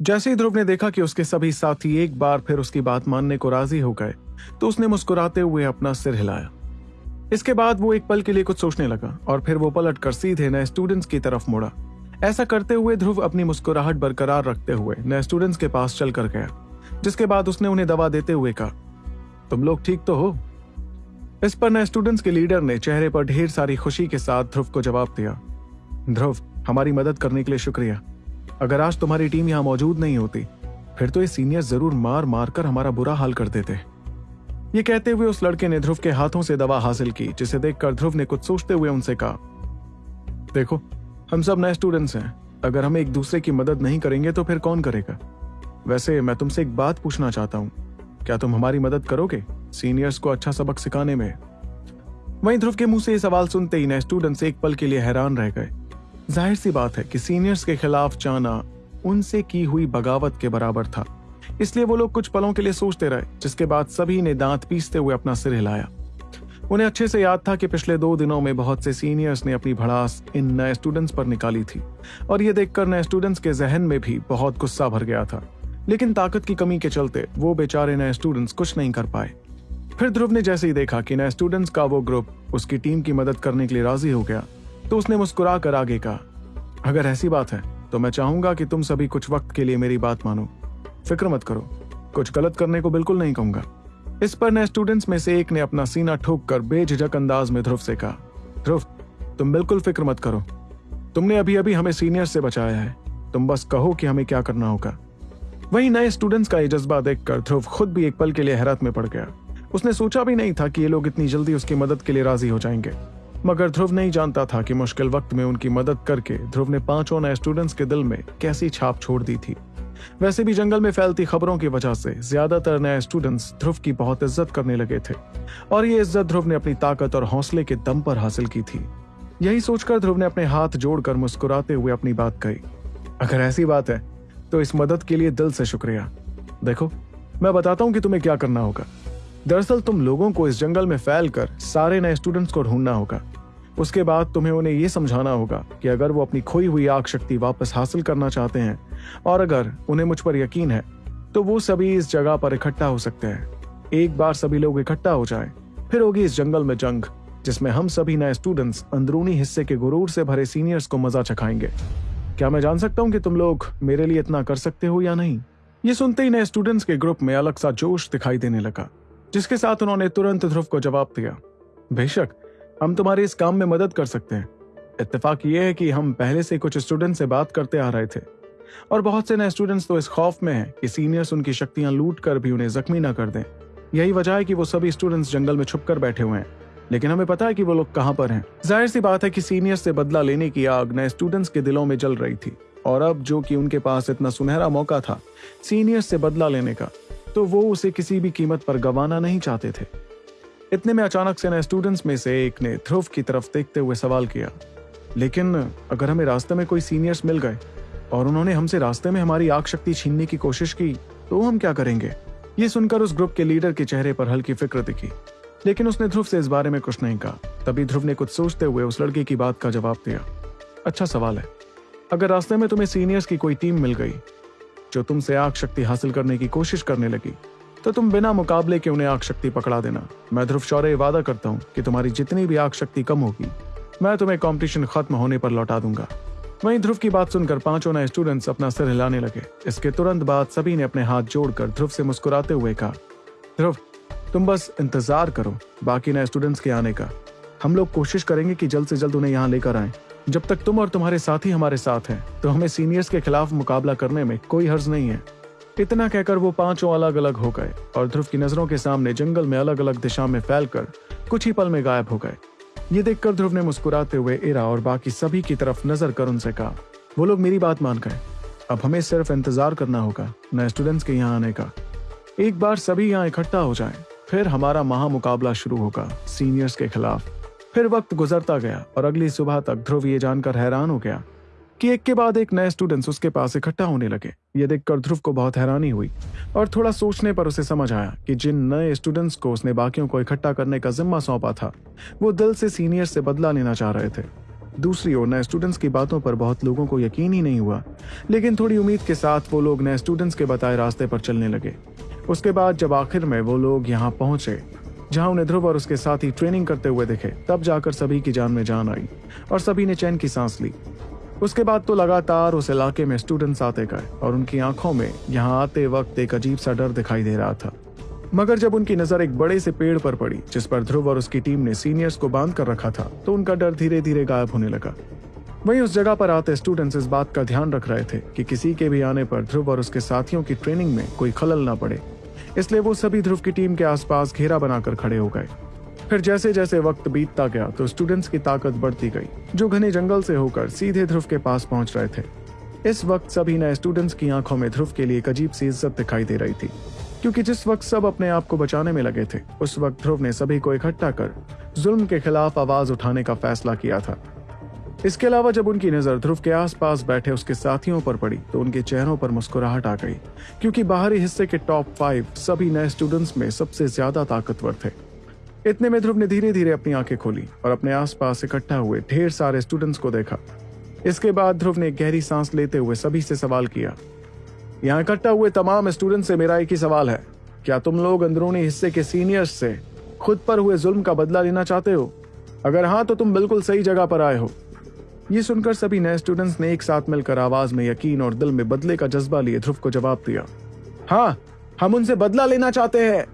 जैसे ही ध्रुव ने देखा कि उसके सभी साथी एक बार फिर उसकी बात मानने को राज़ी हो गए तो उसने मुस्कुराते हुए अपना सिर हिलाया। इसके बाद वो एक पल के लिए कुछ सोचने लगा और फिर वो पलट कर सीधे नए स्टूडेंट्स की तरफ़ मुड़ा। ऐसा करते हुए ध्रुव अपनी मुस्कुराहट बरकरार रखते हुए नए स्टूडेंट्स के पास चल कर गया, जिसके बाद उसने उन्हें दवा देते हुए कहा, तुम लोग ठीक तो हो? इस पर नए स्टूडेंट्स के लीडर ने चेहरे पर ढेर सारी खुशी के साथ ध्रुव को जवाब दिया, ध्रुव, हमारी मदद करने के लिए शुक्रिया। अगर आज तुम्हारी टीम यहाँ मौजूद नहीं होती, फिर तो ये सीनियर ज़रूर मार मार कर हमारा बुरा हाल कर देते। ये कहते हुए उस लड़के ने ध्रुव के हाथों से दवा हासिल की, जिसे देखकर ध्रुव ने कुछ सोचते हुए उनसे कहा, देखो, हम सब नए स्टूडेंट्स हैं। अगर हम एक दूसरे की मदद नहीं करेंगे तो फिर कौन करेगा? वैसे मैं तुमसे एक बात पूछना चाहता हूँ। क्या तुम हमारी मदद करोगे सीनियर्स को अच्छा सबक सिखाने में? वहीं ध्रुव के मुँह से ये सवाल सुनते ही नए स्टूडेंट्स एक पल के लिए हैरान रह गए। ज़ाहिर सी बात है कि सीनियर्स के खिलाफ जाना उनसे की हुई बगावत के बराबर था। इसलिए वो लोग कुछ पलों के लिए सोचते रहे, जिसके बाद सभी ने दांत पीसते हुए अपना सिर हिलाया। उन्हें अच्छे से याद था कि पिछले दो दिनों में बहुत से सीनियर्स ने अपनी भड़ास इन नए स्टूडेंट्स पर निकाली थी। और ये देखकर नए स्टूडेंट्स के जहन में भी बहुत गुस्सा भर गया था। लेकिन ताकत की कमी के चलते वो बेचारे नए स्टूडेंट्स कुछ नहीं कर पाए। फिर ध्रुव ने जैसे ही देखा कि नए स्टूडेंट्स का वो ग्रुप उसकी टीम की मदद करने के लिए राज़ी हो गया तो उसने मुस्कुरा कर आगे कहा, अगर ऐसी बात है तो मैं चाहूँगा कि तुम सभी कुछ वक्त के लिए मेरी बात मानो। फ़िक्र मत करो, कुछ गलत करने को बिल्कुल नहीं कहूँगा। इस पर नए स्टूडेंट्स में से एक ने अपना सीना ठोक कर बेझिझक अंदाज में ध्रुव से कहा, ध्रुव, तुम बिल्कुल फ़िक्र मत करो। तुमने अभी अभी हमें सीनियर से बचाया है। तुम बस कहो कि हमें क्या करना होगा। वहीं नए स्टूडेंट्स का ये जज्बा देखकर ध्रुव खुद भी एक पल के लिए हैरत में पड़ गया। उसने सोचा भी नहीं था कि ये लोग इतनी जल्दी उसकी मदद के लिए राज़ी हो जाएँगे। मगर ध्रुव नहीं जानता था कि मुश्किल वक्त में उनकी मदद करके ध्रुव ने पाँचों नए स्टूडेंट्स के दिल में कैसी छाप छोड़ दी थी। वैसे भी जंगल में फैलती खबरों की वजह से ज़्यादातर नए स्टूडेंट्स ध्रुव की बहुत इज़्ज़त करने लगे थे। और ये इज़्ज़त ध्रुव ने अपनी ताकत और हौसले के दम पर हासिल की थी। यही सोचकर ध्रुव ने अपने हाथ जोड़कर मुस्कुराते हुए अपनी बात कही। अगर ऐसी बात है तो इस मदद के लिए दिल से शुक्रिया। देखो, मैं बताता हूँ कि तुम्हें क्या करना होगा। दरअसल तुम लोगों को इस जंगल में फैल कर सारे नए स्टूडेंट्स को ढूंढना होगा। उसके बाद तुम्हें उन्हें यह समझाना होगा कि अगर वो अपनी खोई हुई आग शक्ति वापस हासिल करना चाहते हैं, और अगर उन्हें मुझ पर यकीन है तो वो सभी इस जगह पर इकट्ठा हो सकते हैं। एक बार सभी लोग इकट्ठा हो जाए, फिर होगी इस जंगल में जंग, जिसमें हम सभी नए स्टूडेंट्स अंदरूनी हिस्से के गुरूर से भरे सीनियर्स को मज़ा चखाएँगे। क्या मैं जान सकता हूँ कि तुम लोग मेरे लिए इतना कर सकते हो या नहीं? ये सुनते ही नए स्टूडेंट्स के ग्रुप में अलग सा जोश दिखाई देने लगा। जिसके साथ उन्होंने तुरंत ध्रुव को जवाब दिया, बेशक, हम तुम्हारे इस काम में मदद कर सकते हैं। इत्तेफाक ये है कि हम पहले से कुछ स्टूडेंट से बात करते आ रहे थे, और बहुत से नए स्टूडेंट्स तो इस खौफ में हैं कि सीनियर्स उनकी शक्तियाँ लूट कर भी उन्हें जख्मी ना कर दें। यही वजह है कि वो सभी स्टूडेंट्स जंगल में छुप कर बैठे हुए हैं। लेकिन हमें पता है कि वो लोग कहाँ पर हैं। ज़ाहिर सी बात है कि सीनियर से बदला लेने की आग नए स्टूडेंट्स के दिलों में जल रही थी, और अब जो कि उनके पास इतना सुनहरा मौका था सीनियर से बदला लेने का तो वो उसे किसी भी कीमत पर गंवाना नहीं चाहते थे। इतने में अचानक से नए स्टूडेंट्स में से एक ने ध्रुव की तरफ़ देखते हुए सवाल किया, लेकिन अगर हमें रास्ते में कोई सीनियर्स मिल गए और उन्होंने हमसे रास्ते में हमारी आग शक्ति छीनने की कोशिश की तो हम क्या करेंगे? ये सुनकर उस ग्रुप के लीडर के चेहरे पर हल्की फ़िक्र दिखी। लेकिन उसने ध्रुव से इस बारे में कुछ नहीं कहा। तभी ध्रुव ने कुछ सोचते हुए उस लड़के की बात का जवाब दिया अच्छा सवाल है। अगर रास्ते में तुम्हें सीनियर्स की कोई टीम मिल गई जो तुमसे आग शक्ति हासिल करने की कोशिश करने लगी तो तुम बिना मुकाबले के उन्हें आग शक्ति पकड़ा देना? मैं ध्रुव शौर्य वादा करता हूँ कि तुम्हारी जितनी भी आग शक्ति कम होगी, मैं तुम्हें कंपटीशन खत्म होने पर लौटा दूँगा। वहीं ध्रुव की बात सुनकर पाँचों नए स्टूडेंट्स अपना सिर हिलाने लगे। इसके तुरंत बाद सभी ने अपने हाथ जोड़कर ध्रुव से मुस्कुराते हुए कहा, ध्रुव, तुम बस इंतज़ार करो, बाकी नए स्टूडेंट्स के आने का। हम लोग कोशिश करेंगे कि जल्द से जल्द उन्हें यहाँ लेकर आए। जब तक तुम और तुम्हारे साथी हमारे साथ हैं तो हमें सीनियर्स के खिलाफ मुकाबला करने में कोई हर्ज नहीं है। इतना कहकर वो पाँचों अलग अलग हो गए और ध्रुव की नज़रों के सामने जंगल में अलग अलग दिशा में फैलकर कुछ ही पल में गायब हो गए। ये देखकर ध्रुव ने मुस्कुराते हुए इरा और बाकी सभी की तरफ़ नज़र कर उनसे कहा वो लोग मेरी बात मान गए। अब हमें सिर्फ़ इंतज़ार करना होगा नए स्टूडेंट्स के यहाँ आने का। एक बार सभी यहाँ इकट्ठा हो जाएँ, फिर हमारा महामुकाबला शुरू होगा सीनियर्स के खिलाफ। फिर वक्त गुजरता गया और अगली सुबह तक ध्रुव ये जानकर हैरान हो गया कि एक के बाद एक नए स्टूडेंट्स उसके पास इकट्ठा होने लगे। ये देखकर ध्रुव को बहुत हैरानी हुई और थोड़ा सोचने पर उसे समझ आया कि जिन नए स्टूडेंट्स को उसने बाकियों को इकट्ठा करने का जिम्मा सौंपा था, वो दिल से सीनियर से बदला लेना चाह रहे थे। दूसरी ओर, नए स्टूडेंट्स की बातों पर बहुत लोगों को यकीन ही नहीं हुआ, लेकिन थोड़ी उम्मीद के साथ वो लोग नए स्टूडेंट्स के बताए रास्ते पर चलने लगे। उसके बाद जब आखिर में वो लोग यहाँ पहुँचे जहाँ उन्हें ध्रुव और उसके साथ ट्रेनिंग करते हुए दिखे, तब जाकर सभी की जान में जान आई और सभी ने चैन की सांस ली। उसके बाद तो लगातार उस इलाके में स्टूडेंट्स आते गए और उनकी आँखों में यहाँ आते वक्त एक अजीब सा डर दिखाई दे रहा था। मगर जब उनकी नज़र एक बड़े से पेड़ पर पड़ी, जिस पर ध्रुव और उसकी टीम ने सीनियर्स को बाँध कर रखा था तो उनका डर धीरे धीरे गायब होने लगा। वहीं उस जगह पर आते स्टूडेंट्स इस बात का ध्यान रख रहे थे कि किसी के भी आने पर ध्रुव और उसके साथियों की ट्रेनिंग में कोई खलल ना पड़े। इसलिए वो सभी ध्रुव की टीम के आसपास घेरा बनाकर खड़े हो गए। फिर जैसे जैसे वक्त बीतता गया तो स्टूडेंट्स की ताकत बढ़ती गई, जो घने जंगल से होकर सीधे ध्रुव के पास पहुँच रहे थे। इस वक्त सभी नए स्टूडेंट्स की आँखों में ध्रुव के लिए एक अजीब सी इज़्ज़त दिखाई दे रही थी, क्योंकि जिस वक्त सब अपने आप को बचाने में लगे थे, उस वक्त ध्रुव ने सभी को इकट्ठा कर जुल्म के खिलाफ आवाज़ उठाने का फैसला किया था। इसके अलावा जब उनकी नज़र ध्रुव के आसपास बैठे उसके साथियों पर पड़ी तो उनके चेहरों पर मुस्कुराहट आ गई, क्योंकि बाहरी हिस्से के टॉप फाइव सभी नए स्टूडेंट्स में सबसे ज़्यादा ताकतवर थे। इतने में ध्रुव ने धीरे धीरे अपनी आँखें खोली और अपने आसपास इकट्ठा हुए ढेर सारे स्टूडेंट्स को देखा। इसके बाद ध्रुव ने गहरी सांस लेते हुए सभी से सवाल किया, यहाँ इकट्ठा हुए तमाम स्टूडेंट से मेरा एक ही सवाल है। क्या तुम लोग अंदरूनी हिस्से के सीनियर्स से खुद पर हुए जुल्म का बदला लेना चाहते हो? अगर हाँ तो तुम बिल्कुल सही जगह पर आए हो। ये सुनकर सभी नए स्टूडेंट्स ने एक साथ मिलकर आवाज़ में यकीन और दिल में बदले का जज्बा लिए ध्रुव को जवाब दिया। हाँ हम उनसे बदला लेना चाहते हैं।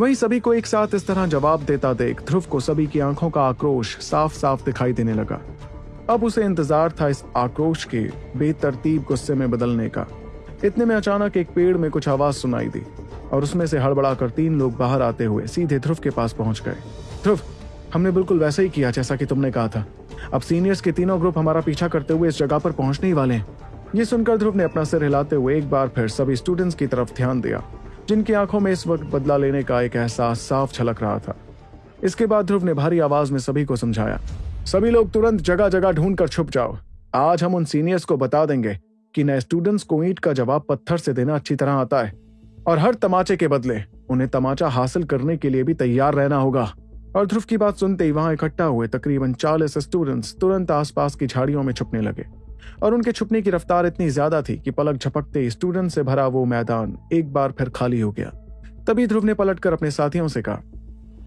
वहीं सभी को एक साथ इस तरह जवाब देता देख ध्रुव को सभी की आँखों का आक्रोश साफ़ साफ़ दिखाई देने लगा। अब उसे इंतज़ार था इस आक्रोश के बेतरतीब गुस्से में बदलने का। इतने में अचानक एक पेड़ में कुछ आवाज़ सुनाई दी और उसमें से हड़बड़ा कर तीन लोग बाहर आते हुए सीधे ध्रुव के पास पहुँच गए। ध्रुव, हमने बिल्कुल वैसा ही किया जैसा कि तुमने कहा था। अब सीनियर्स के तीनों ग्रुप हमारा पीछा करते हुए इस जगह पर पहुँचने ही वाले हैं। ये सुनकर ध्रुव ने अपना सिर हिलाते हुए एक बार फिर सभी स्टूडेंट्स की तरफ़ ध्यान दिया, जिनकी आँखों में इस वक्त बदला लेने का एक एहसास साफ़ छलक रहा था। इसके बाद ध्रुव ने भारी आवाज़ में सभी को समझाया, सभी लोग तुरंत जगह जगह ढूंढ कर छुप जाओ। आज हम उन सीनियर्स को बता देंगे कि नए स्टूडेंट्स को ईंट का जवाब पत्थर से देना अच्छी तरह आता है, और हर तमाचे के बदले उन्हें तमाचा हासिल करने के लिए भी तैयार रहना होगा। और ध्रुव की बात सुनते ही वहाँ इकट्ठा हुए तकरीबन चालीस स्टूडेंट्स तुरंत आसपास की झाड़ियों में छुपने लगे। और उनके छुपने की रफ्तार इतनी ज़्यादा थी कि पलक झपकते स्टूडेंट से भरा वो मैदान एक बार फिर खाली हो गया। तभी ध्रुव ने पलटकर अपने साथियों से कहा,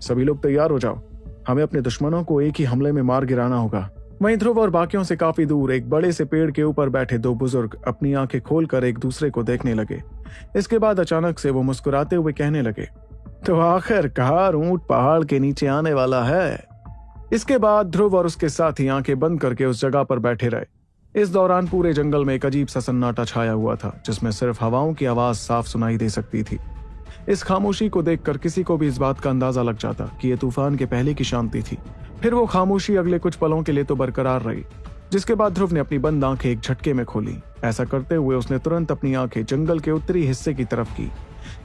सभी लोग तैयार हो जाओ। हमें अपने दुश्मनों को एक ही हमले में मार गिराना होगा। वहीं ध्रुव और बाकियों से काफ़ी दूर एक बड़े से पेड़ के ऊपर बैठे दो बुज़ुर्ग अपनी आँखें खोलकर एक दूसरे को देखने लगे। इसके बाद अचानक से वो मुस्कुराते हुए कहने लगे तो आखिरकार ऊँट पहाड़ के नीचे आने वाला है? इसके बाद ध्रुव और उसके साथी आँखें बंद करके उस जगह पर बैठे रहे। इस दौरान पूरे जंगल में एक अजीब सा सन्नाटा छाया हुआ था, जिसमें सिर्फ़ हवाओं की आवाज़ साफ़ सुनाई दे सकती थी। इस खामोशी को देखकर किसी को भी इस बात का अंदाज़ा लग जाता कि यह तूफ़ान के पहले की शांति थी। फिर वो खामोशी अगले कुछ पलों के लिए तो बरकरार रही, जिसके बाद ध्रुव ने अपनी बंद आँखें एक झटके में खोली। ऐसा करते हुए उसने तुरंत अपनी आँखें जंगल के उत्तरी हिस्से की तरफ़ की।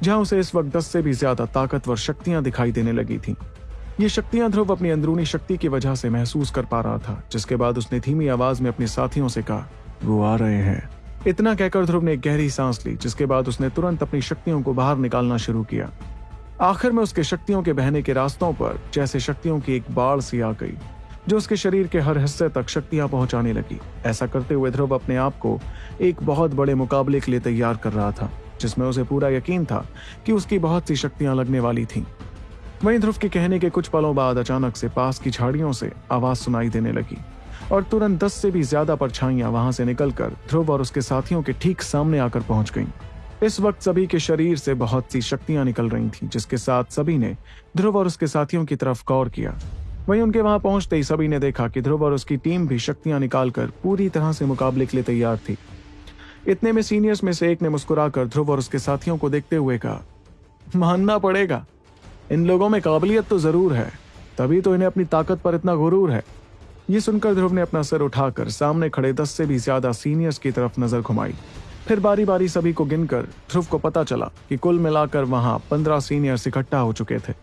जहाँ उसे इस वक्त दस से भी ज़्यादा ताकतवर शक्तियाँ दिखाई देने लगी थीं। ये शक्तियाँ ध्रुव अपनी अंदरूनी शक्ति की वजह से महसूस कर पा रहा था, जिसके बाद उसने धीमी आवाज़ में अपने साथियों से कहा, वो आ रहे हैं। इतना कहकर ध्रुव ने गहरी सांस ली, जिसके बाद उसने तुरंत अपनी शक्तियों को बाहर निकालना शुरू किया। आखिर में उसके शक्तियों के बहने के रास्तों पर जैसे शक्तियों की एक बाढ़ सी आ गई, जो उसके शरीर के हर हिस्से तक शक्तियाँ पहुँचाने लगी। ऐसा करते हुए ध्रुव अपने आप को एक बहुत बड़े मुकाबले के लिए तैयार कर रहा था। जिसमें उसे पूरा यकीन था कि उसकी बहुत सी शक्तियाँ लगने वाली थीं। वहीं ध्रुव के कहने के कुछ पलों बाद अचानक से पास की झाड़ियों से आवाज़ सुनाई देने लगी और तुरंत दस से भी ज़्यादा परछाइयाँ वहाँ से निकलकर ध्रुव और उसके साथियों के ठीक सामने आकर पहुँच गईं। इस वक्त सभी के शरीर से बहुत सी शक्तियाँ निकल रही थीं, जिसके साथ सभी ने ध्रुव और उसके साथियों की तरफ़ गौर किया वहीं उनके वहाँ पहुँचते ही सभी ने देखा कि ध्रुव और उसकी टीम भी शक्तियाँ निकालकर पूरी तरह से मुकाबले के लिए तैयार थी इतने में सीनियर्स में से एक ने मुस्कुराकर ध्रुव और उसके साथियों को देखते हुए कहा, मानना पड़ेगा। इन लोगों में काबिलियत तो ज़रूर है, तभी तो इन्हें अपनी ताकत पर इतना गुरूर है। ये सुनकर ध्रुव ने अपना सिर उठाकर सामने खड़े दस से भी ज़्यादा सीनियर्स की तरफ़ नज़र घुमाई। फिर बारी बारी सभी को गिनकर ध्रुव को पता चला कि कुल मिलाकर वहाँ पंद्रह सीनियर्स इकट्ठा हो चुके थे।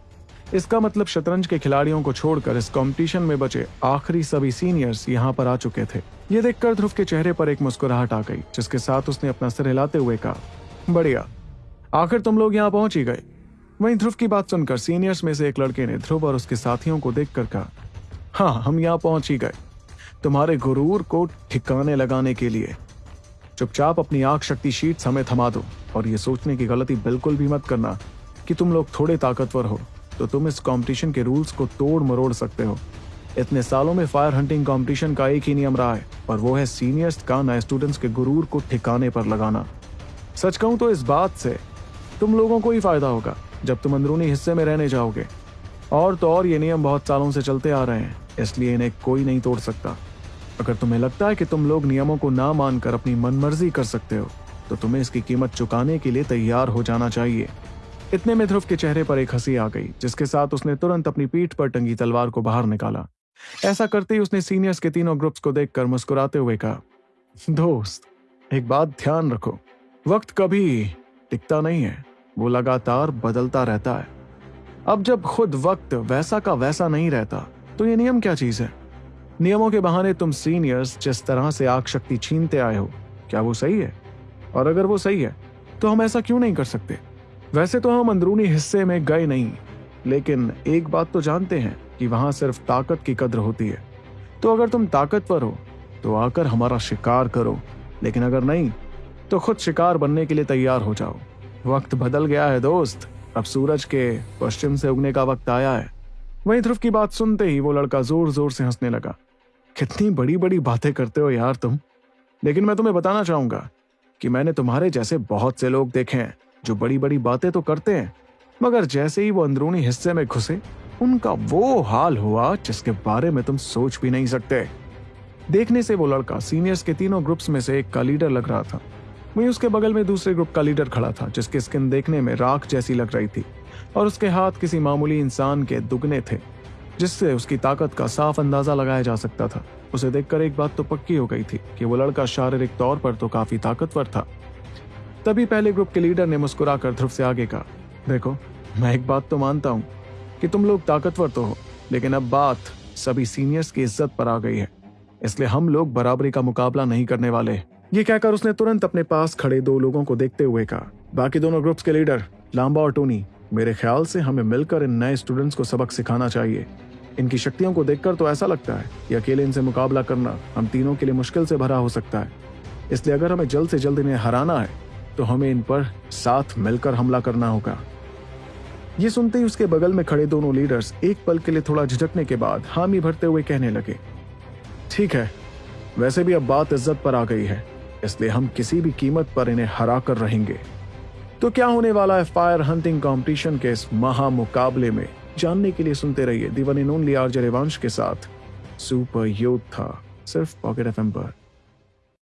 इसका मतलब शतरंज के खिलाड़ियों को छोड़कर इस कंपटीशन में बचे आखिरी सभी सीनियर्स यहाँ पर आ चुके थे। ये देखकर ध्रुव के चेहरे पर एक मुस्कुराहट आ गई, जिसके साथ उसने अपना सिर हिलाते हुए कहा, बढ़िया, आखिर तुम लोग यहाँ पहुँच ही गए। वहीं ध्रुव की बात सुनकर सीनियर्स में से एक लड़के ने ध्रुव और उसके साथियों को देखकर कहा हाँ हम यहाँ पहुँच ही गए। तुम्हारे गुरूर को ठिकाने लगाने के लिए। चुपचाप अपनी आँख शक्ति शीट हमें थमा दो, और ये सोचने की गलती बिल्कुल भी मत करना कि तुम लोग थोड़े ताकतवर हो। तो तुम इस कंपटीशन के रूल्स को तोड़ मरोड़ सकते हो। इतने सालों में फायर हंटिंग कंपटीशन का एक ही नियम रहा है और वो है सीनियर्स का नए स्टूडेंट्स के गुरूर को ठिकाने पर लगाना। सच कहूँ तो इस बात से तुम लोगों को ही फ़ायदा होगा, जब तुम अंदरूनी हिस्से में रहने जाओगे। और तो और ये नियम बहुत सालों से चलते आ रहे हैं, इसलिए इन्हें कोई नहीं तोड़ सकता। अगर तुम्हें लगता है कि तुम लोग नियमों को ना मानकर अपनी मनमर्जी कर सकते हो तो तुम्हें इसकी कीमत चुकाने के लिए तैयार हो जाना चाहिए। इतने में ध्रुव के चेहरे पर एक हँसी आ गई, जिसके साथ उसने तुरंत अपनी पीठ पर टंगी तलवार को बाहर निकाला। ऐसा करते ही उसने सीनियर्स के तीनों ग्रुप्स को देखकर मुस्कुराते हुए कहा, दोस्त, एक बात ध्यान रखो, वक्त कभी टिकता नहीं है, वो लगातार बदलता रहता है। अब जब खुद वक्त वैसा का वैसा नहीं रहता तो ये नियम क्या चीज़ है? नियमों के बहाने तुम सीनियर्स जिस तरह से आग शक्ति छीनते आए हो, क्या वो सही है? और अगर वो सही है तो हम ऐसा क्यों नहीं कर सकते? वैसे तो हम अंदरूनी हिस्से में गए नहीं, लेकिन एक बात तो जानते हैं कि वहाँ सिर्फ़ ताकत की कद्र होती है। तो अगर तुम ताकतवर हो तो आकर हमारा शिकार करो, लेकिन अगर नहीं तो खुद शिकार बनने के लिए तैयार हो जाओ। वक्त बदल गया है, दोस्त। अब सूरज के पश्चिम से उगने का वक्त आया है। वहीं ध्रुव की बात सुनते ही वो लड़का ज़ोर ज़ोर से हंसने लगा। कितनी बड़ी बड़ी बातें करते हो यार तुम। लेकिन मैं तुम्हें बताना चाहूँगा कि मैंने तुम्हारे जैसे बहुत से लोग देखे हैं। जो बड़ी बड़ी बातें तो करते हैं, मगर जैसे ही वो अंदरूनी हिस्से में घुसे, उनका वो हाल हुआ जिसके बारे में तुम सोच भी नहीं सकते। देखने से वो लड़का सीनियर्स के तीनों ग्रुप्स में से एक का लीडर लग रहा था। वहीं उसके बगल में दूसरे ग्रुप का लीडर खड़ा था, जिसकी स्किन देखने में राख जैसी लग रही थी, और उसके हाथ किसी मामूली इंसान के दुगने थे, जिससे उसकी ताकत का साफ़ अंदाज़ा लगाया जा सकता था। उसे देखकर एक बात तो पक्की हो गई थी कि वो लड़का शारीरिक तौर पर तो काफ़ी ताकतवर था। तभी पहले ग्रुप के लीडर ने मुस्कुराकर ध्रुव से आगे कहा, देखो, मैं एक बात तो मानता हूँ कि तुम लोग ताकतवर तो हो, लेकिन अब बात सभी सीनियर्स की इज़्ज़त पर आ गई है। इसलिए हम लोग बराबरी का मुकाबला नहीं करने वाले ये कहकर उसने तुरंत अपने पास खड़े दो लोगों को देखते हुए कहा, बाकी दोनों ग्रुप्स के लीडर, लांबा और टोनी, मेरे ख्याल से हमें मिलकर इन नए स्टूडेंट्स को सबक सिखाना चाहिए। इनकी शक्तियों को देखकर तो ऐसा लगता है कि अकेले इनसे मुकाबला करना हम तीनों के लिए मुश्किल से भरा हो सकता है। इसलिए अगर हमें जल्द से जल्द इन्हें हराना है तो हमें इन पर साथ मिलकर हमला करना होगा। ये सुनते ही उसके बगल में खड़े दोनों लीडर्स एक पल के लिए थोड़ा झिझकने के बाद हामी भरते हुए कहने लगे, ठीक है, वैसे भी अब बात इज़्ज़त पर आ गई है, इसलिए हम किसी भी कीमत पर इन्हें हरा कर रहेंगे। तो क्या होने वाला है फायर हंटिंग कंपटीशन के इस महा मुकाबले में? जानने के लिए सुनते रहिए दीवानी नोन लिया के साथ सुपर योद्धा सिर्फ़ पॉकेट एफ़ पर।